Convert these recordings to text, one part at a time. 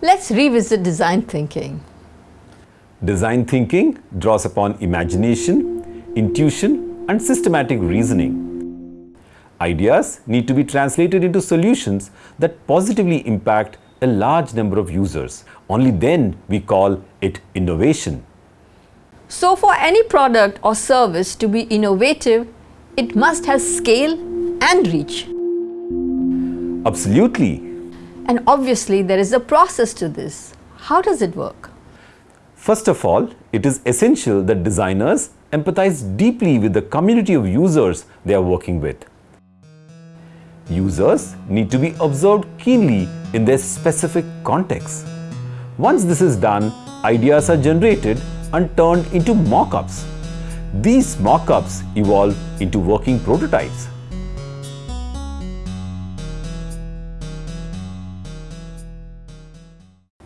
Let's revisit design thinking. Design thinking draws upon imagination, intuition and systematic reasoning. Ideas need to be translated into solutions that positively impact a large number of users. Only then we call it innovation. So for any product or service to be innovative, it must have scale and reach. Absolutely. And obviously there is a process to this. How does it work? First of all, it is essential that designers empathize deeply with the community of users they are working with. Users need to be observed keenly in their specific context. Once this is done, ideas are generated and turned into mock-ups. These mock-ups evolve into working prototypes.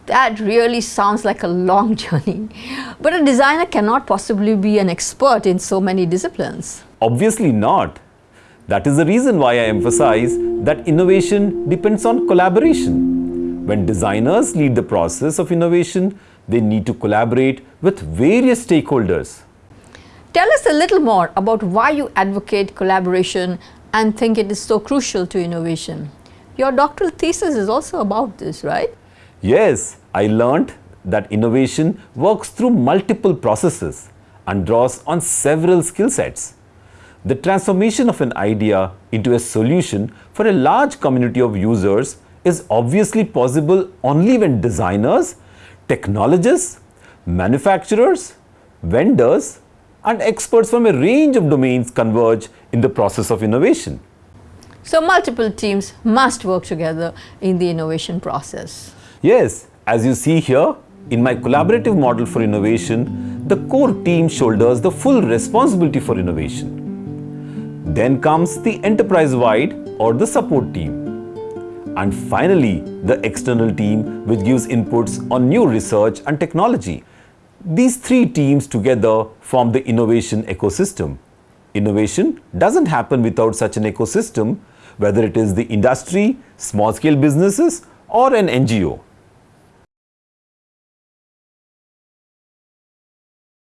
That really sounds like a long journey. But a designer cannot possibly be an expert in so many disciplines. Obviously not. That is the reason why I emphasize that innovation depends on collaboration. When designers lead the process of innovation, they need to collaborate with various stakeholders. Tell us a little more about why you advocate collaboration and think it is so crucial to innovation. Your doctoral thesis is also about this, right? Yes, I learned that innovation works through multiple processes and draws on several skill sets. The transformation of an idea into a solution for a large community of users is obviously possible only when designers, technologists, manufacturers, vendors and experts from a range of domains converge in the process of innovation. So multiple teams must work together in the innovation process. Yes, as you see here, in my collaborative model for innovation, the core team shoulders the full responsibility for innovation. Then comes the enterprise-wide or the support team. And finally, the external team which gives inputs on new research and technology. These three teams together form the innovation ecosystem. Innovation doesn't happen without such an ecosystem, whether it is the industry, small-scale businesses or an NGO.